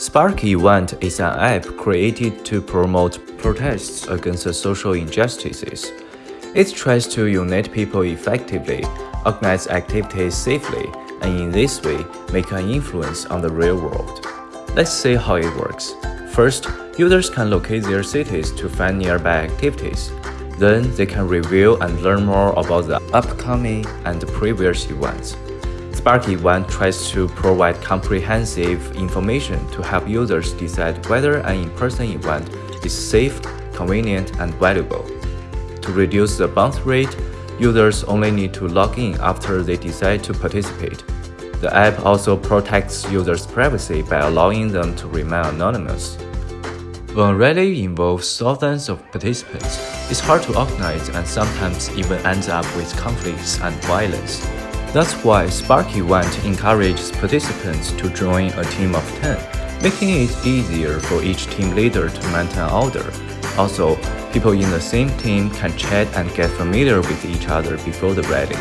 Spark Event is an app created to promote protests against social injustices. It tries to unite people effectively, organize activities safely, and in this way, make an influence on the real world. Let's see how it works. First, users can locate their cities to find nearby activities. Then, they can review and learn more about the upcoming and previous events. Spark Event tries to provide comprehensive information to help users decide whether an in-person event is safe, convenient, and valuable. To reduce the bounce rate, users only need to log in after they decide to participate. The app also protects users' privacy by allowing them to remain anonymous. When a rally involves thousands of participants, it's hard to organize and sometimes even ends up with conflicts and violence. That's why Spark Event encourages participants to join a team of 10, making it easier for each team leader to maintain order. Also, people in the same team can chat and get familiar with each other before the rally.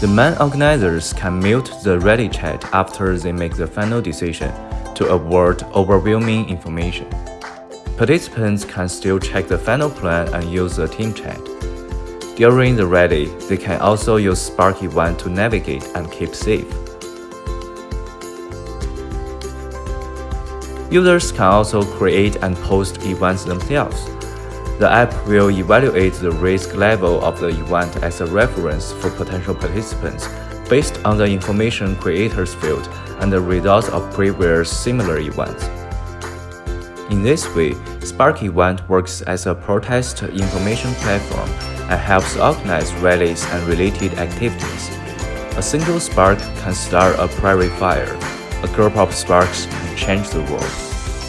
The main organizers can mute the rally chat after they make the final decision to avoid overwhelming information. Participants can still check the final plan and use the team chat. During the rally, they can also use Spark Event to navigate and keep safe. Users can also create and post events themselves. The app will evaluate the risk level of the event as a reference for potential participants based on the information creators field and the results of previous similar events. In this way, Spark Event works as a protest information platform and helps organize rallies and related activities. A single spark can start a prairie fire. A group of sparks can change the world.